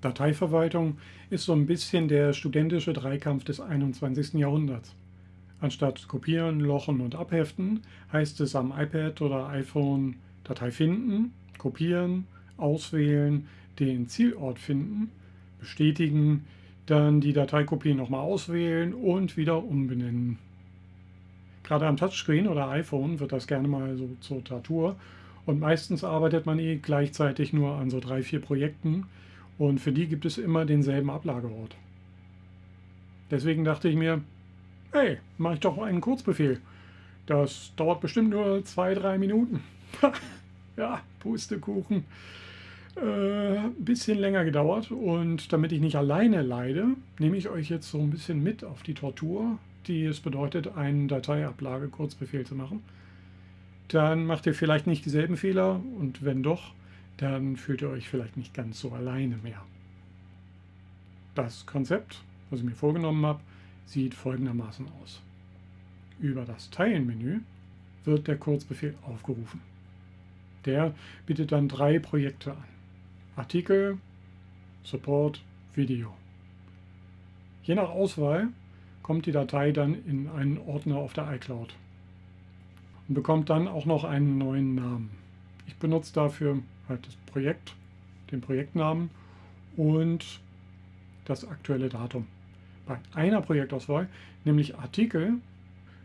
Dateiverwaltung ist so ein bisschen der studentische Dreikampf des 21. Jahrhunderts. Anstatt kopieren, lochen und abheften, heißt es am iPad oder iPhone Datei finden, kopieren, auswählen, den Zielort finden, bestätigen, dann die Dateikopie nochmal auswählen und wieder umbenennen. Gerade am Touchscreen oder iPhone wird das gerne mal so zur Tatur und meistens arbeitet man eh gleichzeitig nur an so drei, vier Projekten und für die gibt es immer denselben Ablageort. Deswegen dachte ich mir, hey, mache ich doch einen Kurzbefehl. Das dauert bestimmt nur zwei, drei Minuten. ja, Pustekuchen äh, ein bisschen länger gedauert und damit ich nicht alleine leide, nehme ich euch jetzt so ein bisschen mit auf die Tortur, die es bedeutet, einen Dateiablage-Kurzbefehl zu machen. Dann macht ihr vielleicht nicht dieselben Fehler und wenn doch, dann fühlt ihr euch vielleicht nicht ganz so alleine mehr. Das Konzept, was ich mir vorgenommen habe, sieht folgendermaßen aus. Über das Teilen-Menü wird der Kurzbefehl aufgerufen. Der bietet dann drei Projekte an. Artikel, Support, Video. Je nach Auswahl kommt die Datei dann in einen Ordner auf der iCloud und bekommt dann auch noch einen neuen Namen. Ich benutze dafür halt das Projekt, den Projektnamen und das aktuelle Datum. Bei einer Projektauswahl, nämlich Artikel,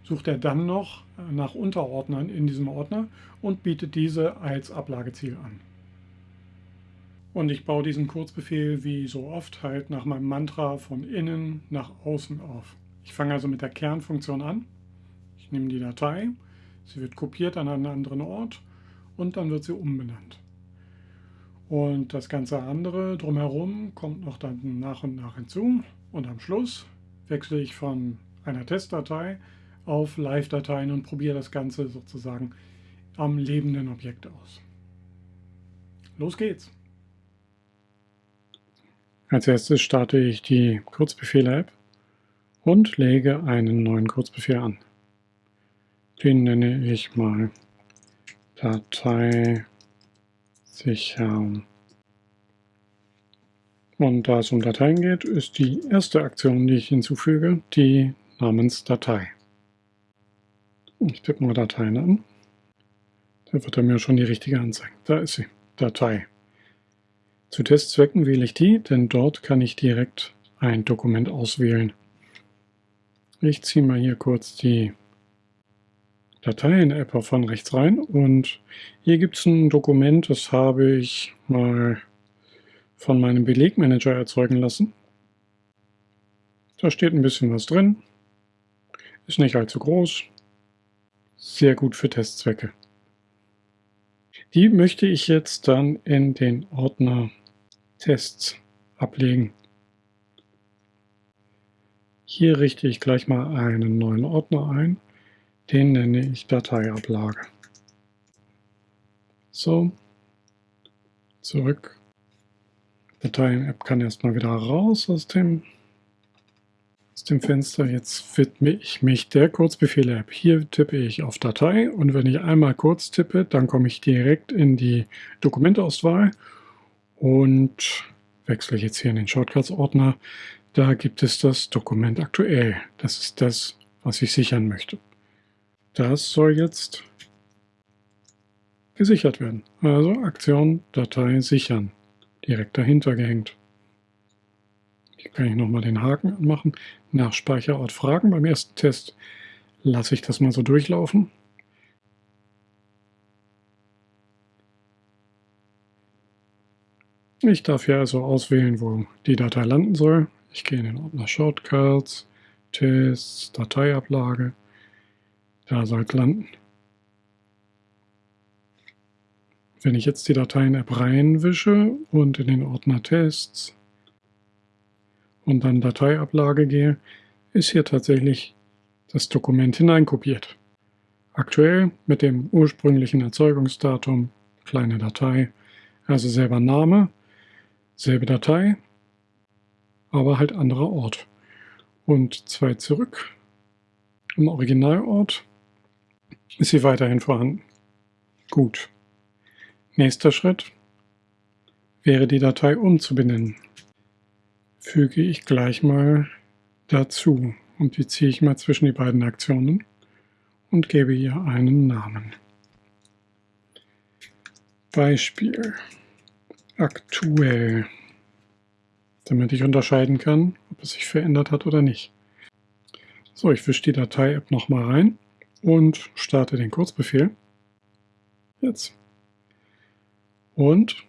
sucht er dann noch nach Unterordnern in diesem Ordner und bietet diese als Ablageziel an. Und ich baue diesen Kurzbefehl wie so oft halt nach meinem Mantra von innen nach außen auf. Ich fange also mit der Kernfunktion an. Ich nehme die Datei, sie wird kopiert an einen anderen Ort und dann wird sie umbenannt. Und das ganze andere drumherum kommt noch dann nach und nach hinzu. Und am Schluss wechsle ich von einer Testdatei auf Live-Dateien und probiere das Ganze sozusagen am lebenden Objekt aus. Los geht's! Als erstes starte ich die Kurzbefehle-App und lege einen neuen Kurzbefehl an. Den nenne ich mal Datei sichern. Und da es um Dateien geht, ist die erste Aktion, die ich hinzufüge, die namens Datei. Ich tippe mal Dateien an. Da wird er mir schon die richtige anzeigen. Da ist sie, Datei. Zu Testzwecken wähle ich die, denn dort kann ich direkt ein Dokument auswählen. Ich ziehe mal hier kurz die Dateien-App von rechts rein und hier gibt es ein Dokument, das habe ich mal von meinem Belegmanager erzeugen lassen. Da steht ein bisschen was drin, ist nicht allzu groß, sehr gut für Testzwecke. Die möchte ich jetzt dann in den Ordner Tests ablegen. Hier richte ich gleich mal einen neuen Ordner ein. Den nenne ich Dateiablage. So, zurück. Dateien-App kann erstmal wieder raus aus dem, aus dem Fenster. Jetzt widme ich mich der Kurzbefehle-App. Hier tippe ich auf Datei und wenn ich einmal kurz tippe, dann komme ich direkt in die Dokumenteauswahl und wechsle jetzt hier in den Shortcuts-Ordner. Da gibt es das Dokument aktuell. Das ist das, was ich sichern möchte. Das soll jetzt gesichert werden. Also Aktion Datei sichern. Direkt dahinter gehängt. Hier kann ich nochmal den Haken anmachen. Nach Speicherort fragen. Beim ersten Test lasse ich das mal so durchlaufen. Ich darf hier also auswählen, wo die Datei landen soll. Ich gehe in den Ordner Shortcuts, Tests, Dateiablage. Da soll es landen. Wenn ich jetzt die Dateien-App reinwische und in den Ordner Tests und dann Dateiablage gehe, ist hier tatsächlich das Dokument hineinkopiert. Aktuell mit dem ursprünglichen Erzeugungsdatum, kleine Datei, also selber Name, Selbe Datei, aber halt anderer Ort. Und zwei zurück. Im Originalort ist sie weiterhin vorhanden. Gut. Nächster Schritt wäre die Datei umzubenennen. füge ich gleich mal dazu und die ziehe ich mal zwischen die beiden Aktionen und gebe ihr einen Namen. Beispiel aktuell, damit ich unterscheiden kann, ob es sich verändert hat oder nicht. So, ich wische die Datei-App nochmal rein und starte den Kurzbefehl. Jetzt. Und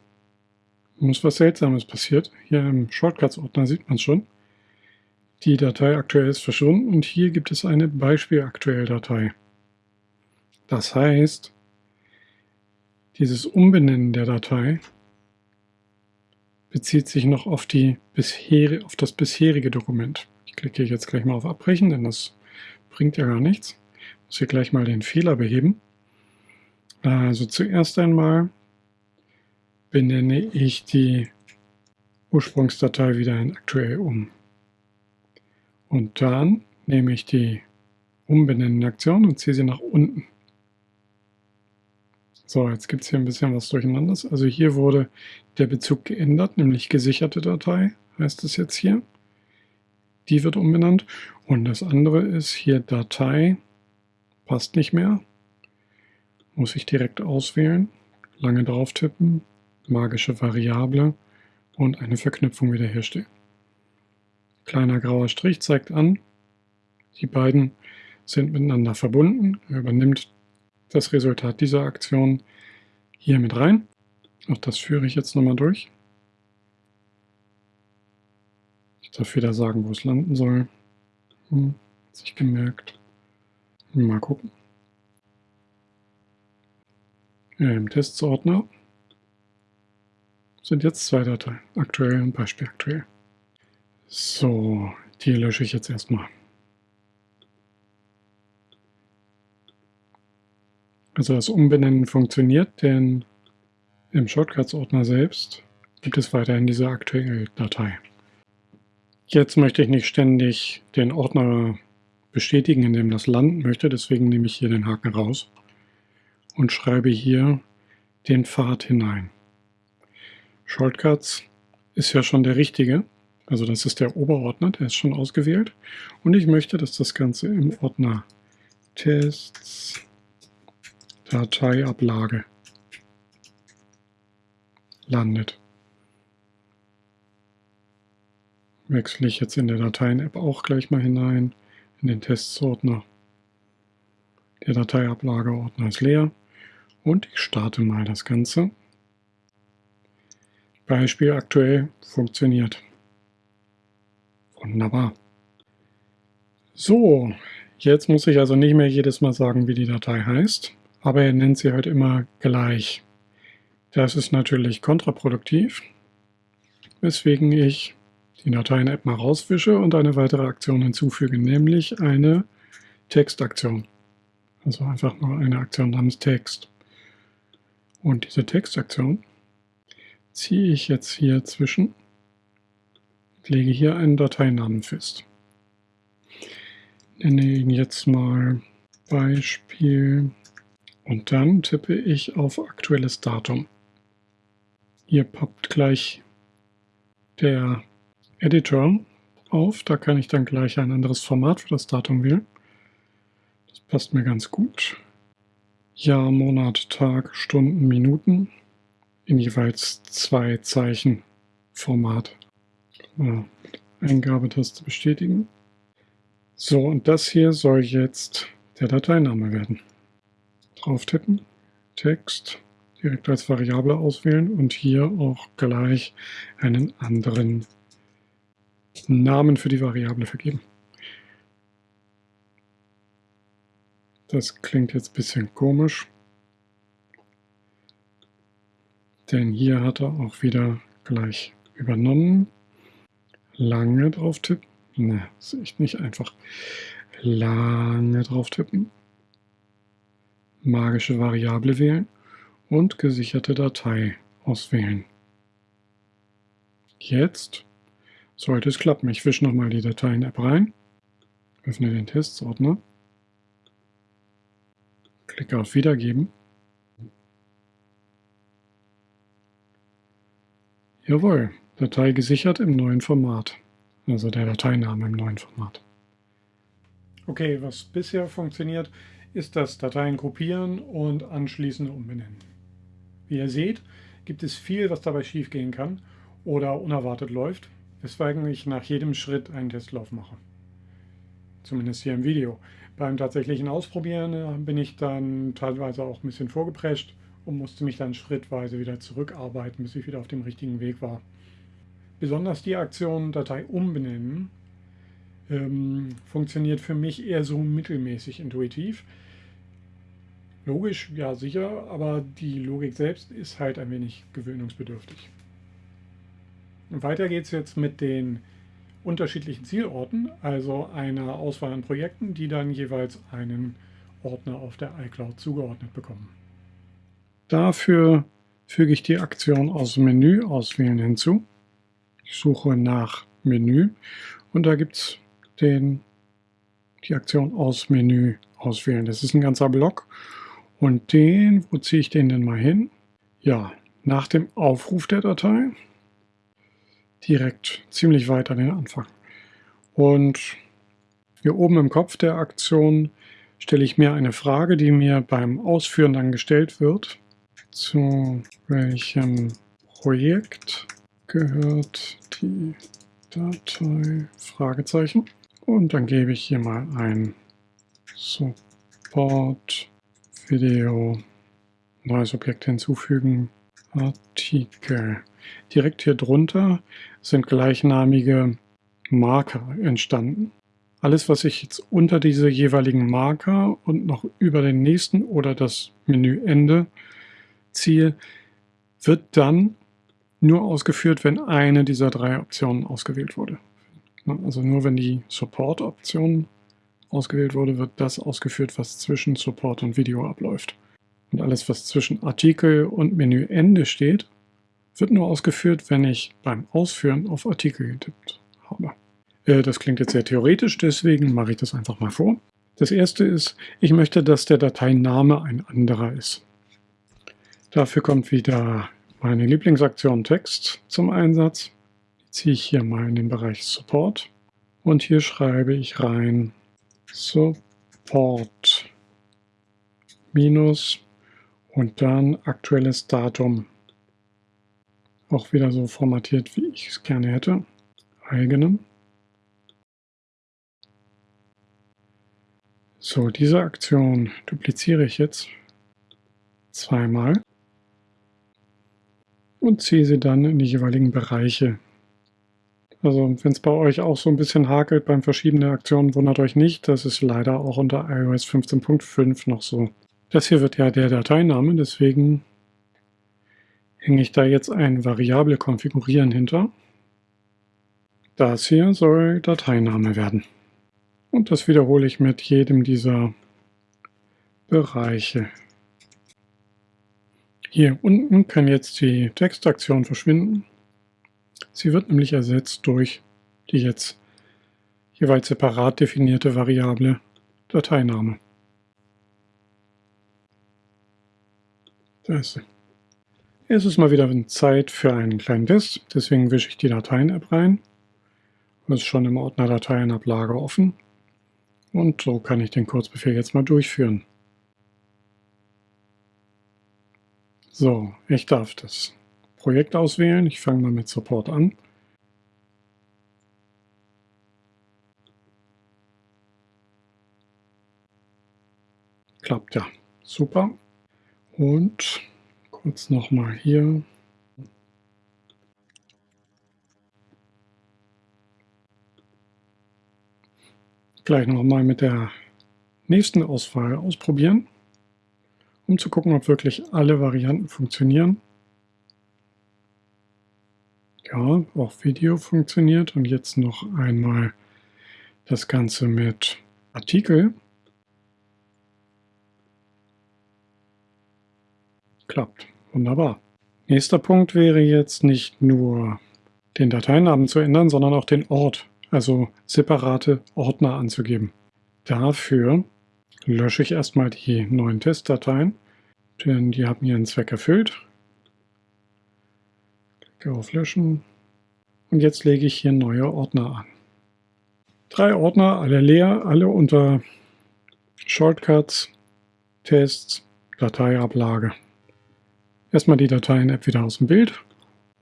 uns was Seltsames passiert. Hier im Shortcuts-Ordner sieht man es schon. Die Datei aktuell ist verschwunden und hier gibt es eine Beispiel-Aktuell-Datei. Das heißt, dieses Umbenennen der Datei bezieht sich noch auf, die bisher, auf das bisherige Dokument. Ich klicke jetzt gleich mal auf Abbrechen, denn das bringt ja gar nichts. Muss hier gleich mal den Fehler beheben. Also zuerst einmal benenne ich die Ursprungsdatei wieder in aktuell um. Und dann nehme ich die Umbenennen-Aktion und ziehe sie nach unten. So, jetzt gibt es hier ein bisschen was durcheinander. Also hier wurde der Bezug geändert, nämlich gesicherte Datei heißt es jetzt hier. Die wird umbenannt. Und das andere ist hier Datei, passt nicht mehr. Muss ich direkt auswählen, lange drauf tippen, magische Variable und eine Verknüpfung wiederherstellen. Kleiner grauer Strich zeigt an, die beiden sind miteinander verbunden. Er übernimmt das Resultat dieser Aktion hier mit rein. Auch das führe ich jetzt nochmal durch. Ich darf wieder sagen, wo es landen soll. Hm, hat sich gemerkt. Mal gucken. Im Testsordner sind jetzt zwei Dateien, aktuell und Beispiel aktuell. So, die lösche ich jetzt erstmal. Also das Umbenennen funktioniert, denn im Shortcuts-Ordner selbst gibt es weiterhin diese aktuelle Datei. Jetzt möchte ich nicht ständig den Ordner bestätigen, in dem das landen möchte, deswegen nehme ich hier den Haken raus und schreibe hier den Pfad hinein. Shortcuts ist ja schon der richtige, also das ist der Oberordner, der ist schon ausgewählt. Und ich möchte, dass das Ganze im Ordner Tests Dateiablage landet. Wechsle ich jetzt in der Dateien-App auch gleich mal hinein, in den Tests-Ordner. Der Dateiablageordner ist leer und ich starte mal das Ganze. Beispiel aktuell funktioniert. Wunderbar. So, jetzt muss ich also nicht mehr jedes Mal sagen, wie die Datei heißt, aber er nennt sie halt immer gleich. Das ist natürlich kontraproduktiv, weswegen ich die Dateien-App mal rauswische und eine weitere Aktion hinzufüge, nämlich eine Textaktion. Also einfach nur eine Aktion namens Text. Und diese Textaktion ziehe ich jetzt hier zwischen und lege hier einen Dateinamen fest. Nenne ihn jetzt mal Beispiel und dann tippe ich auf aktuelles Datum. Hier poppt gleich der Editor auf. Da kann ich dann gleich ein anderes Format für das Datum wählen. Das passt mir ganz gut. Jahr, Monat, Tag, Stunden, Minuten in jeweils zwei Zeichen Format. Ja, Eingabetaste bestätigen. So, und das hier soll jetzt der Dateiname werden drauf tippen, Text direkt als Variable auswählen und hier auch gleich einen anderen Namen für die Variable vergeben. Das klingt jetzt ein bisschen komisch, denn hier hat er auch wieder gleich übernommen. Lange drauf tippen. Ne, ist echt nicht einfach. Lange drauf tippen magische Variable wählen und gesicherte Datei auswählen. Jetzt sollte es klappen. Ich wische nochmal die Dateien-App rein, öffne den Testsordner, klicke auf Wiedergeben. Jawohl, Datei gesichert im neuen Format. also der Dateiname im neuen Format. Okay, was bisher funktioniert, ist das Dateien gruppieren und anschließend umbenennen. Wie ihr seht, gibt es viel, was dabei schiefgehen kann oder unerwartet läuft, weswegen ich nach jedem Schritt einen Testlauf mache. Zumindest hier im Video. Beim tatsächlichen Ausprobieren äh, bin ich dann teilweise auch ein bisschen vorgeprescht und musste mich dann schrittweise wieder zurückarbeiten, bis ich wieder auf dem richtigen Weg war. Besonders die Aktion Datei umbenennen ähm, funktioniert für mich eher so mittelmäßig intuitiv. Logisch, ja sicher, aber die Logik selbst ist halt ein wenig gewöhnungsbedürftig. Weiter geht es jetzt mit den unterschiedlichen Zielorten, also einer Auswahl an Projekten, die dann jeweils einen Ordner auf der iCloud zugeordnet bekommen. Dafür füge ich die Aktion aus Menü auswählen hinzu. Ich suche nach Menü und da gibt es die Aktion aus Menü auswählen. Das ist ein ganzer Block und den, wo ziehe ich den denn mal hin? Ja, nach dem Aufruf der Datei direkt ziemlich weit an den Anfang. Und hier oben im Kopf der Aktion stelle ich mir eine Frage, die mir beim Ausführen dann gestellt wird. Zu welchem Projekt gehört die Datei? Fragezeichen. Und dann gebe ich hier mal ein Support Video, neues Objekt hinzufügen, Artikel. Direkt hier drunter sind gleichnamige Marker entstanden. Alles, was ich jetzt unter diese jeweiligen Marker und noch über den nächsten oder das Menüende ziehe, wird dann nur ausgeführt, wenn eine dieser drei Optionen ausgewählt wurde. Also nur wenn die Support-Option ausgewählt wurde, wird das ausgeführt, was zwischen Support und Video abläuft. Und alles, was zwischen Artikel und Menüende steht, wird nur ausgeführt, wenn ich beim Ausführen auf Artikel getippt habe. Äh, das klingt jetzt sehr theoretisch, deswegen mache ich das einfach mal vor. Das erste ist, ich möchte, dass der Dateiname ein anderer ist. Dafür kommt wieder meine Lieblingsaktion Text zum Einsatz. Die ziehe ich hier mal in den Bereich Support und hier schreibe ich rein Support minus und dann aktuelles Datum. Auch wieder so formatiert, wie ich es gerne hätte. Eigene. So, diese Aktion dupliziere ich jetzt zweimal und ziehe sie dann in die jeweiligen Bereiche. Also wenn es bei euch auch so ein bisschen hakelt beim Verschieben der Aktionen, wundert euch nicht, das ist leider auch unter iOS 15.5 noch so. Das hier wird ja der Dateiname, deswegen hänge ich da jetzt ein Variable konfigurieren hinter. Das hier soll Dateiname werden. Und das wiederhole ich mit jedem dieser Bereiche. Hier unten kann jetzt die Textaktion verschwinden. Sie wird nämlich ersetzt durch die jetzt jeweils separat definierte Variable Dateiname. Da ist sie. Es ist mal wieder Zeit für einen kleinen Test, deswegen wische ich die Dateien-App rein. Das ist schon im Ordner Dateienablage offen. Und so kann ich den Kurzbefehl jetzt mal durchführen. So, ich darf das Projekt auswählen. Ich fange mal mit Support an. Klappt ja. Super. Und kurz nochmal hier. Gleich nochmal mit der nächsten Auswahl ausprobieren, um zu gucken, ob wirklich alle Varianten funktionieren. Ja, auch Video funktioniert und jetzt noch einmal das Ganze mit Artikel. Klappt. Wunderbar. Nächster Punkt wäre jetzt nicht nur den Dateinamen zu ändern, sondern auch den Ort, also separate Ordner anzugeben. Dafür lösche ich erstmal die neuen Testdateien, denn die haben ihren Zweck erfüllt. Klicke auf Löschen und jetzt lege ich hier neue Ordner an. Drei Ordner, alle leer, alle unter Shortcuts, Tests, Dateiablage. Erstmal die Dateien-App wieder aus dem Bild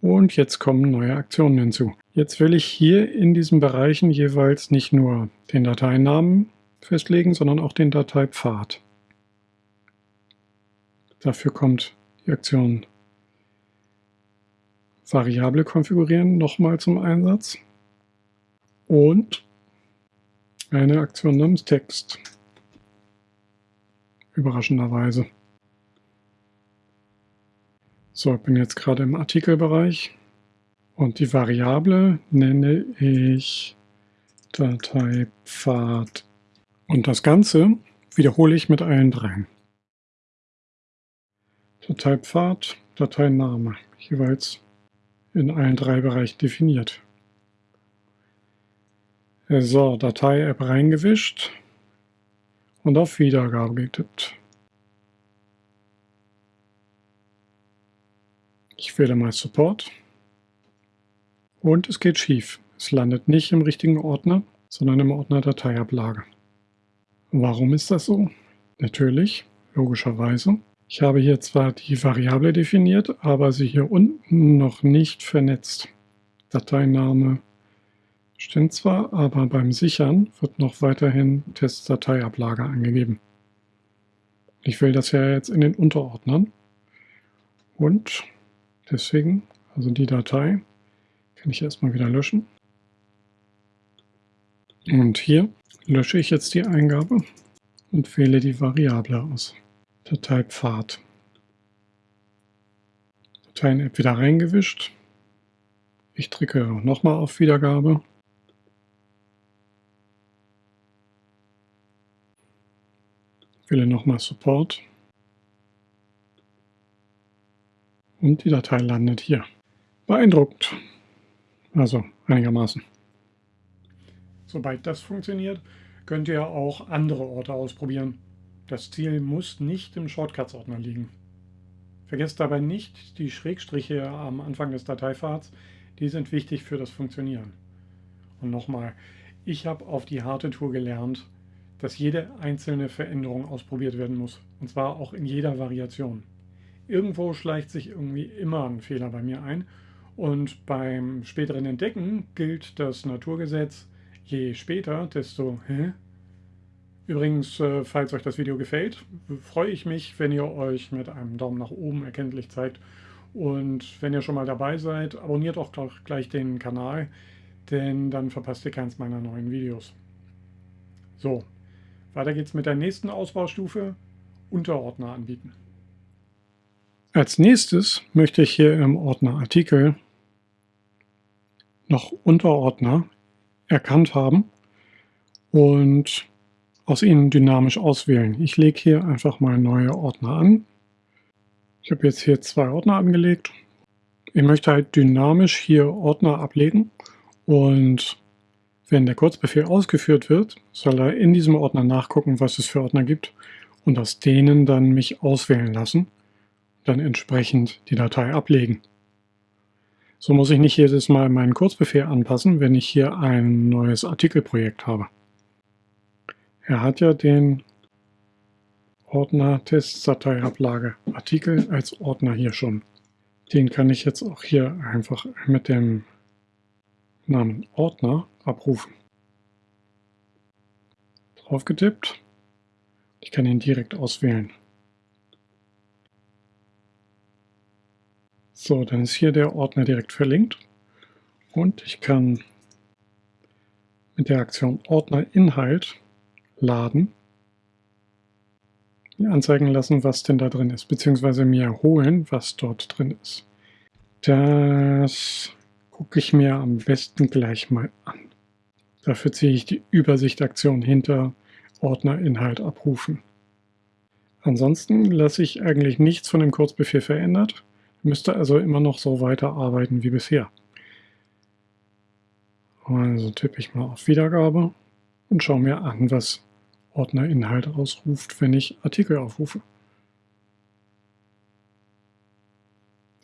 und jetzt kommen neue Aktionen hinzu. Jetzt will ich hier in diesen Bereichen jeweils nicht nur den Dateinamen festlegen, sondern auch den Dateipfad. Dafür kommt die Aktion Variable konfigurieren nochmal zum Einsatz und eine Aktion namens Text. Überraschenderweise. So, ich bin jetzt gerade im Artikelbereich und die Variable nenne ich Dateipfad. Und das Ganze wiederhole ich mit allen dreien. Dateipfad, Dateiname, jeweils in allen drei Bereichen definiert. So, Datei-App reingewischt und auf Wiedergabe getippt. Ich wähle mal Support und es geht schief. Es landet nicht im richtigen Ordner, sondern im Ordner Dateiablage. Warum ist das so? Natürlich, logischerweise. Ich habe hier zwar die Variable definiert, aber sie hier unten noch nicht vernetzt. Dateiname stimmt zwar, aber beim Sichern wird noch weiterhin Testdateiablage angegeben. Ich will das ja jetzt in den Unterordnern und deswegen, also die Datei, kann ich erstmal wieder löschen. Und hier lösche ich jetzt die Eingabe und wähle die Variable aus. Dateipfad. Dateien-App wieder reingewischt. Ich drücke nochmal auf Wiedergabe. Wähle nochmal Support. Und die Datei landet hier. Beeindruckend. Also einigermaßen. Sobald das funktioniert, könnt ihr auch andere Orte ausprobieren. Das Ziel muss nicht im Shortcuts-Ordner liegen. Vergesst dabei nicht die Schrägstriche am Anfang des Dateipfads, die sind wichtig für das Funktionieren. Und nochmal, ich habe auf die harte Tour gelernt, dass jede einzelne Veränderung ausprobiert werden muss. Und zwar auch in jeder Variation. Irgendwo schleicht sich irgendwie immer ein Fehler bei mir ein. Und beim späteren Entdecken gilt das Naturgesetz, je später, desto hä, Übrigens, äh, falls euch das Video gefällt, freue ich mich, wenn ihr euch mit einem Daumen nach oben erkenntlich zeigt. Und wenn ihr schon mal dabei seid, abonniert auch gleich den Kanal, denn dann verpasst ihr keins meiner neuen Videos. So, weiter geht's mit der nächsten Ausbaustufe, Unterordner anbieten. Als nächstes möchte ich hier im Ordner Artikel noch Unterordner erkannt haben und aus ihnen dynamisch auswählen. Ich lege hier einfach mal neue Ordner an. Ich habe jetzt hier zwei Ordner angelegt. Ich möchte halt dynamisch hier Ordner ablegen und wenn der Kurzbefehl ausgeführt wird, soll er in diesem Ordner nachgucken, was es für Ordner gibt und aus denen dann mich auswählen lassen, dann entsprechend die Datei ablegen. So muss ich nicht jedes Mal meinen Kurzbefehl anpassen, wenn ich hier ein neues Artikelprojekt habe. Er hat ja den Ordner Testdateiablage Artikel als Ordner hier schon. Den kann ich jetzt auch hier einfach mit dem Namen Ordner abrufen. Drauf getippt. Ich kann ihn direkt auswählen. So, dann ist hier der Ordner direkt verlinkt und ich kann mit der Aktion Ordner Inhalt laden, mir anzeigen lassen, was denn da drin ist, beziehungsweise mir holen, was dort drin ist. Das gucke ich mir am besten gleich mal an. Dafür ziehe ich die Übersichtaktion hinter Ordner Inhalt abrufen. Ansonsten lasse ich eigentlich nichts von dem Kurzbefehl verändert, müsste also immer noch so weiterarbeiten wie bisher. Also tippe ich mal auf Wiedergabe und schaue mir an, was Ordnerinhalt ausruft, wenn ich Artikel aufrufe.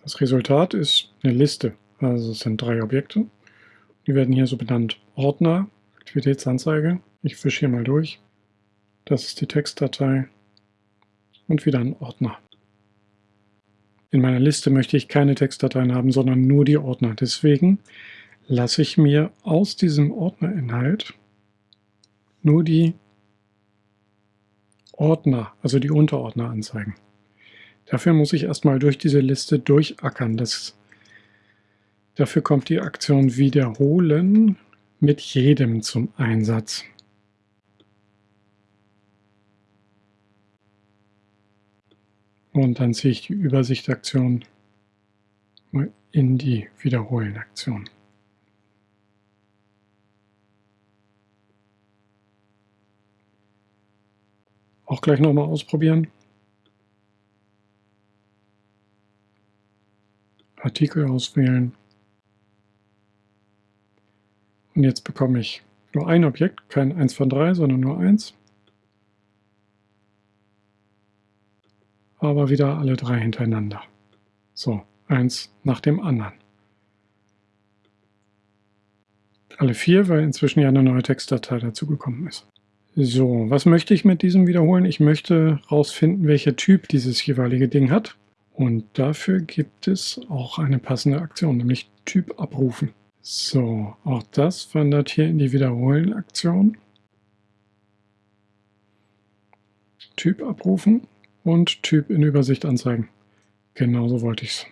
Das Resultat ist eine Liste. Also es sind drei Objekte. Die werden hier so benannt. Ordner, Aktivitätsanzeige. Ich fische hier mal durch. Das ist die Textdatei und wieder ein Ordner. In meiner Liste möchte ich keine Textdateien haben, sondern nur die Ordner. Deswegen lasse ich mir aus diesem Ordnerinhalt nur die Ordner, also die Unterordner anzeigen. Dafür muss ich erstmal durch diese Liste durchackern. Das, dafür kommt die Aktion Wiederholen mit jedem zum Einsatz. Und dann ziehe ich die Übersichtaktion in die Wiederholen-Aktion. Auch gleich nochmal ausprobieren. Artikel auswählen. Und jetzt bekomme ich nur ein Objekt, kein 1 von 3, sondern nur eins. Aber wieder alle drei hintereinander. So, eins nach dem anderen. Alle vier, weil inzwischen ja eine neue Textdatei dazugekommen ist. So, was möchte ich mit diesem wiederholen? Ich möchte herausfinden, welcher Typ dieses jeweilige Ding hat. Und dafür gibt es auch eine passende Aktion, nämlich Typ abrufen. So, auch das wandert hier in die Wiederholen-Aktion. Typ abrufen und Typ in Übersicht anzeigen. Genauso wollte ich es.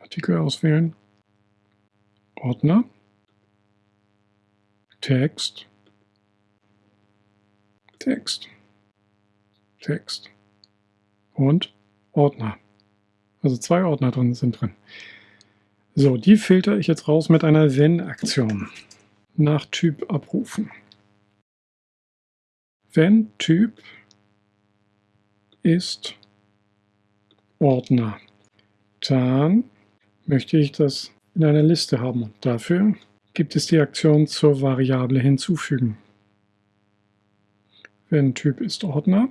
Artikel auswählen. Ordner. Text. Text, Text und Ordner. Also zwei Ordner drin sind drin. So, die filter ich jetzt raus mit einer Wenn-Aktion. Nach Typ abrufen. Wenn Typ ist Ordner, dann möchte ich das in einer Liste haben. Dafür gibt es die Aktion zur Variable hinzufügen wenn Typ ist Ordner,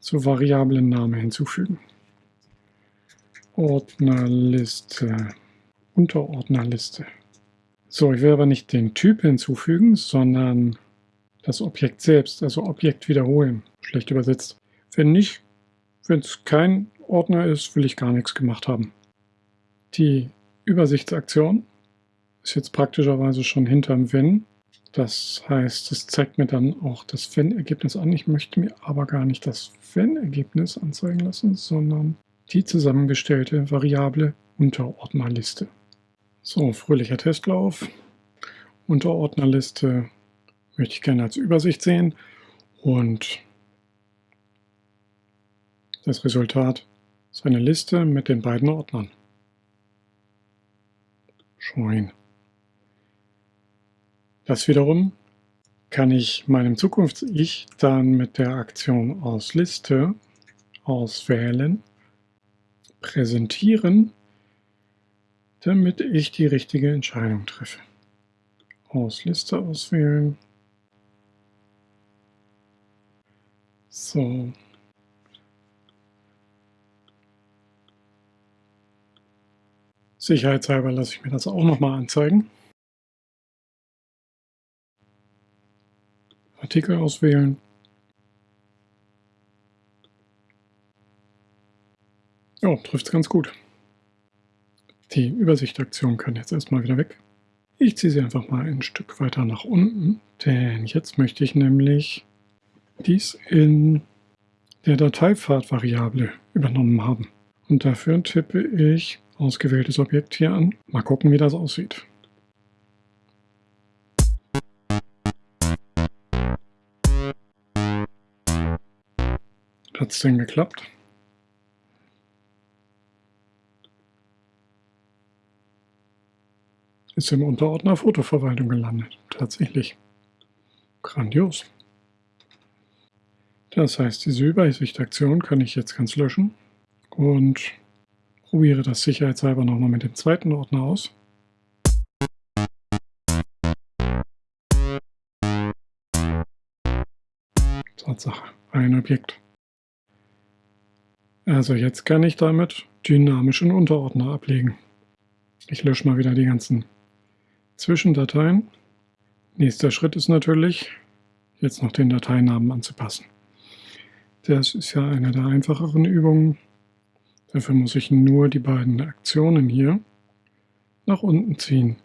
zur Variablen Name hinzufügen. Ordnerliste, Unterordnerliste. So, ich will aber nicht den Typ hinzufügen, sondern das Objekt selbst, also Objekt wiederholen, schlecht übersetzt. Wenn nicht, wenn es kein Ordner ist, will ich gar nichts gemacht haben. Die Übersichtsaktion ist jetzt praktischerweise schon hinterm Wenn das heißt, es zeigt mir dann auch das Wenn-Ergebnis an. Ich möchte mir aber gar nicht das Wenn-Ergebnis anzeigen lassen, sondern die zusammengestellte Variable Unterordnerliste. So, fröhlicher Testlauf. Unterordnerliste möchte ich gerne als Übersicht sehen und das Resultat ist eine Liste mit den beiden Ordnern. Join. Das wiederum kann ich meinem Zukunfts-Ich dann mit der Aktion aus Liste auswählen, präsentieren, damit ich die richtige Entscheidung treffe. Aus Liste auswählen. So. Sicherheitshalber lasse ich mir das auch nochmal anzeigen. Artikel auswählen. Ja, trifft es ganz gut. Die Übersichtaktion kann jetzt erstmal wieder weg. Ich ziehe sie einfach mal ein Stück weiter nach unten, denn jetzt möchte ich nämlich dies in der Dateipfad-Variable übernommen haben. Und dafür tippe ich ausgewähltes Objekt hier an. Mal gucken, wie das aussieht. Hat es denn geklappt? Ist im Unterordner Fotoverwaltung gelandet. Tatsächlich. Grandios. Das heißt, diese Übersichtaktion kann ich jetzt ganz löschen und probiere das sicherheitshalber nochmal mit dem zweiten Ordner aus. Tatsache, ein Objekt. Also jetzt kann ich damit dynamischen Unterordner ablegen. Ich lösche mal wieder die ganzen Zwischendateien. Nächster Schritt ist natürlich, jetzt noch den Dateinamen anzupassen. Das ist ja eine der einfacheren Übungen. Dafür muss ich nur die beiden Aktionen hier nach unten ziehen.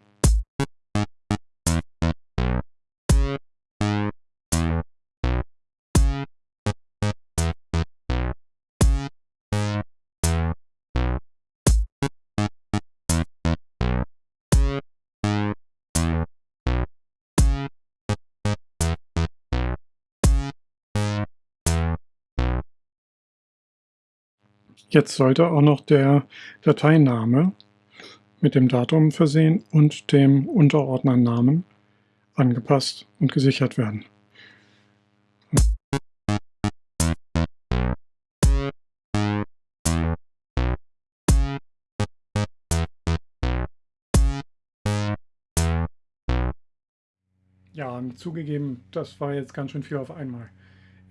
Jetzt sollte auch noch der Dateiname mit dem Datum versehen und dem Unterordnernamen angepasst und gesichert werden. Ja, zugegeben, das war jetzt ganz schön viel auf einmal.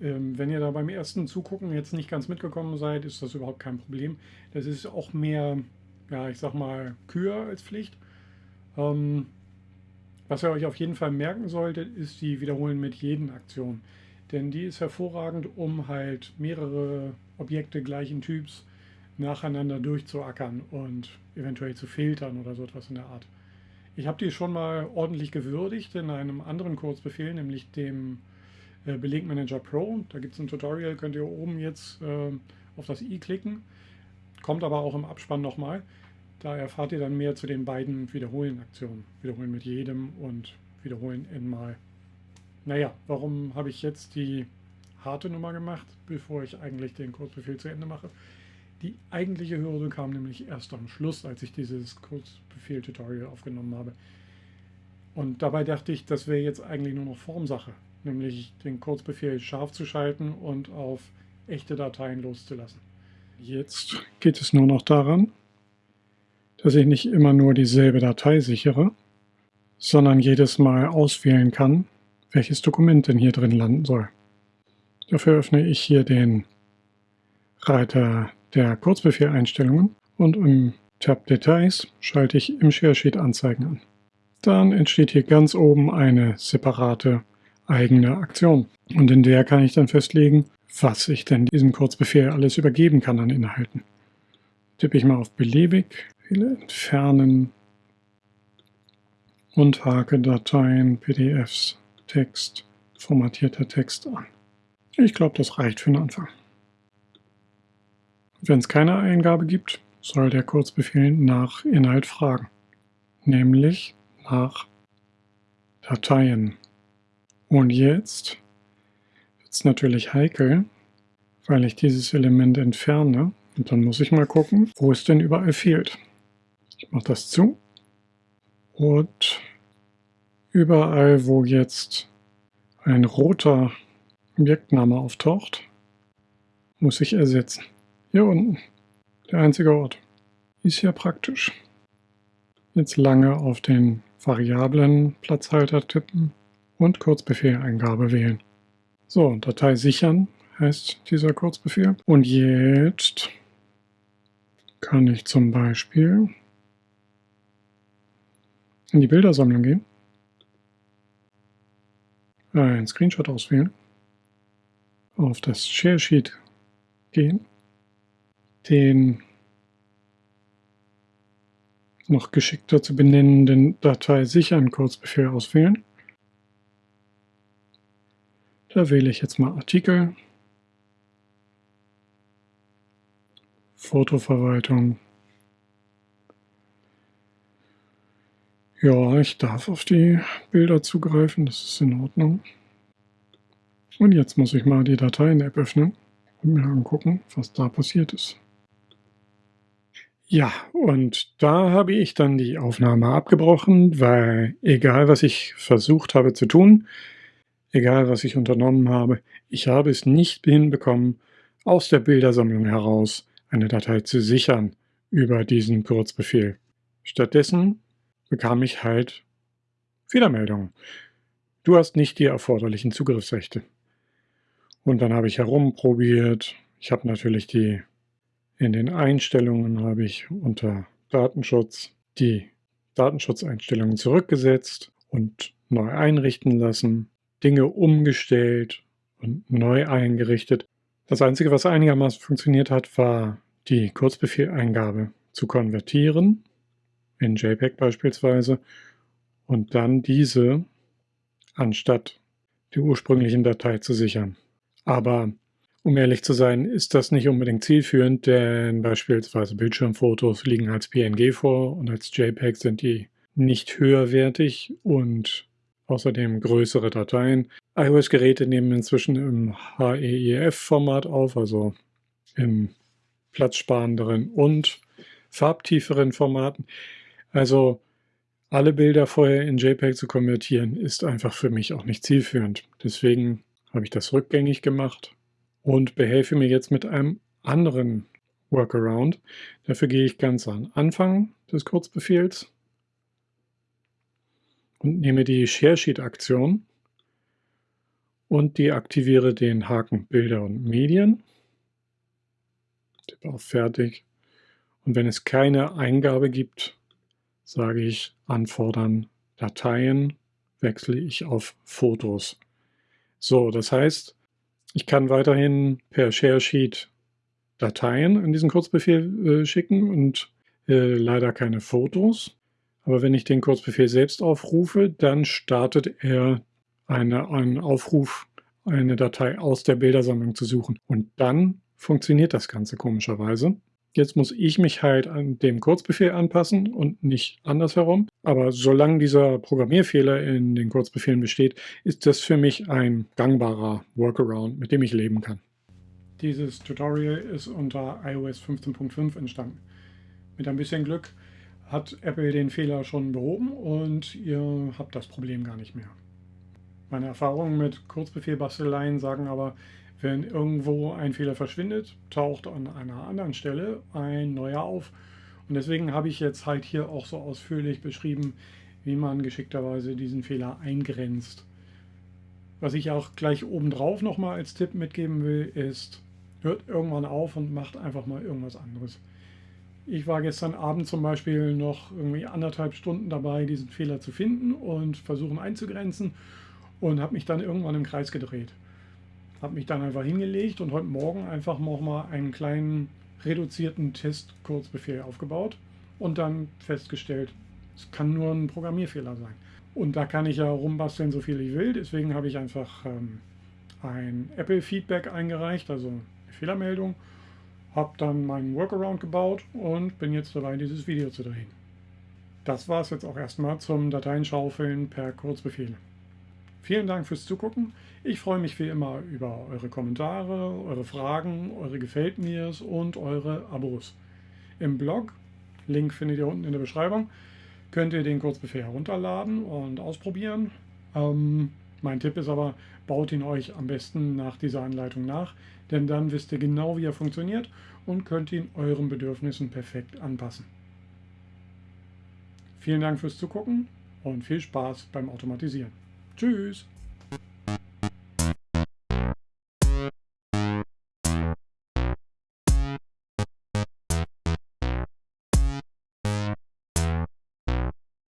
Ähm, wenn ihr da beim ersten Zugucken jetzt nicht ganz mitgekommen seid, ist das überhaupt kein Problem. Das ist auch mehr, ja, ich sag mal, Kür als Pflicht. Ähm, was ihr euch auf jeden Fall merken solltet, ist die Wiederholen mit jeden Aktion. Denn die ist hervorragend, um halt mehrere Objekte gleichen Typs nacheinander durchzuackern und eventuell zu filtern oder so etwas in der Art. Ich habe die schon mal ordentlich gewürdigt in einem anderen Kurzbefehl, nämlich dem äh, Belegmanager Pro. Da gibt es ein Tutorial, könnt ihr oben jetzt äh, auf das i klicken. Kommt aber auch im Abspann nochmal. Da erfahrt ihr dann mehr zu den beiden Wiederholen-Aktionen. Wiederholen mit jedem und wiederholen n-mal. Naja, warum habe ich jetzt die harte Nummer gemacht, bevor ich eigentlich den Kurzbefehl zu Ende mache? Die eigentliche Hürde kam nämlich erst am Schluss, als ich dieses Kurzbefehl-Tutorial aufgenommen habe. Und dabei dachte ich, das wäre jetzt eigentlich nur noch Formsache nämlich den Kurzbefehl scharf zu schalten und auf echte Dateien loszulassen. Jetzt geht es nur noch daran, dass ich nicht immer nur dieselbe Datei sichere, sondern jedes Mal auswählen kann, welches Dokument denn hier drin landen soll. Dafür öffne ich hier den Reiter der Kurzbefehleinstellungen und im Tab Details schalte ich im Share Anzeigen an. Dann entsteht hier ganz oben eine separate eigene Aktion. Und in der kann ich dann festlegen, was ich denn diesem Kurzbefehl alles übergeben kann an Inhalten. Tippe ich mal auf beliebig, wähle entfernen und hake Dateien, PDFs, Text, formatierter Text an. Ich glaube, das reicht für den Anfang. Wenn es keine Eingabe gibt, soll der Kurzbefehl nach Inhalt fragen, nämlich nach Dateien. Und jetzt wird es natürlich heikel, weil ich dieses Element entferne. Und dann muss ich mal gucken, wo es denn überall fehlt. Ich mache das zu. Und überall, wo jetzt ein roter Objektname auftaucht, muss ich ersetzen. Hier unten, der einzige Ort. Ist ja praktisch. Jetzt lange auf den Variablen Platzhalter tippen und Kurzbefehleingabe wählen. So, Datei sichern heißt dieser Kurzbefehl. Und jetzt kann ich zum Beispiel in die Bildersammlung gehen, einen Screenshot auswählen, auf das Share Sheet gehen, den noch geschickter zu benennenden Datei sichern Kurzbefehl auswählen da wähle ich jetzt mal Artikel, Fotoverwaltung. Ja, ich darf auf die Bilder zugreifen, das ist in Ordnung. Und jetzt muss ich mal die Dateien-App öffnen und mir angucken, was da passiert ist. Ja, und da habe ich dann die Aufnahme abgebrochen, weil egal was ich versucht habe zu tun, egal was ich unternommen habe, ich habe es nicht hinbekommen, aus der Bildersammlung heraus eine Datei zu sichern über diesen Kurzbefehl. Stattdessen bekam ich halt Fehlermeldungen. Du hast nicht die erforderlichen Zugriffsrechte. Und dann habe ich herumprobiert. Ich habe natürlich die in den Einstellungen habe ich unter Datenschutz die Datenschutzeinstellungen zurückgesetzt und neu einrichten lassen, Dinge umgestellt und neu eingerichtet. Das Einzige, was einigermaßen funktioniert hat, war die Kurzbefehleingabe zu konvertieren, in JPEG beispielsweise, und dann diese anstatt die ursprünglichen Datei zu sichern. Aber um ehrlich zu sein, ist das nicht unbedingt zielführend, denn beispielsweise Bildschirmfotos liegen als PNG vor und als JPEG sind die nicht höherwertig und außerdem größere Dateien. iOS-Geräte nehmen inzwischen im HEIF-Format auf, also in platzsparenderen und farbtieferen Formaten. Also alle Bilder vorher in JPEG zu konvertieren, ist einfach für mich auch nicht zielführend. Deswegen habe ich das rückgängig gemacht und behelfe mir jetzt mit einem anderen Workaround. Dafür gehe ich ganz an Anfang des Kurzbefehls und nehme die ShareSheet-Aktion und deaktiviere den Haken Bilder und Medien. Tippe auf Fertig. Und wenn es keine Eingabe gibt, sage ich Anfordern Dateien, wechsle ich auf Fotos. So, das heißt, ich kann weiterhin per ShareSheet Dateien in diesen Kurzbefehl äh, schicken und äh, leider keine Fotos. Aber wenn ich den Kurzbefehl selbst aufrufe, dann startet er eine, einen Aufruf, eine Datei aus der Bildersammlung zu suchen. Und dann funktioniert das Ganze komischerweise. Jetzt muss ich mich halt an dem Kurzbefehl anpassen und nicht andersherum. Aber solange dieser Programmierfehler in den Kurzbefehlen besteht, ist das für mich ein gangbarer Workaround, mit dem ich leben kann. Dieses Tutorial ist unter iOS 15.5 entstanden. Mit ein bisschen Glück hat Apple den Fehler schon behoben und ihr habt das Problem gar nicht mehr. Meine Erfahrungen mit Kurzbefehlbasteleien sagen aber, wenn irgendwo ein Fehler verschwindet, taucht an einer anderen Stelle ein neuer auf. Und deswegen habe ich jetzt halt hier auch so ausführlich beschrieben, wie man geschickterweise diesen Fehler eingrenzt. Was ich auch gleich obendrauf nochmal als Tipp mitgeben will, ist, hört irgendwann auf und macht einfach mal irgendwas anderes. Ich war gestern Abend zum Beispiel noch irgendwie anderthalb Stunden dabei, diesen Fehler zu finden und versuchen einzugrenzen und habe mich dann irgendwann im Kreis gedreht habe mich dann einfach hingelegt und heute Morgen einfach nochmal einen kleinen reduzierten Test-Kurzbefehl aufgebaut und dann festgestellt, es kann nur ein Programmierfehler sein. Und da kann ich ja rumbasteln, so viel ich will. Deswegen habe ich einfach ähm, ein Apple-Feedback eingereicht, also eine Fehlermeldung, habe dann meinen Workaround gebaut und bin jetzt dabei, dieses Video zu drehen. Das war es jetzt auch erstmal zum Dateienschaufeln per Kurzbefehl. Vielen Dank fürs Zugucken. Ich freue mich wie immer über eure Kommentare, eure Fragen, eure Gefällt mir's und eure Abos. Im Blog, Link findet ihr unten in der Beschreibung, könnt ihr den Kurzbefehl herunterladen und ausprobieren. Ähm, mein Tipp ist aber, baut ihn euch am besten nach dieser Anleitung nach, denn dann wisst ihr genau, wie er funktioniert und könnt ihn euren Bedürfnissen perfekt anpassen. Vielen Dank fürs Zugucken und viel Spaß beim Automatisieren. Tschüss.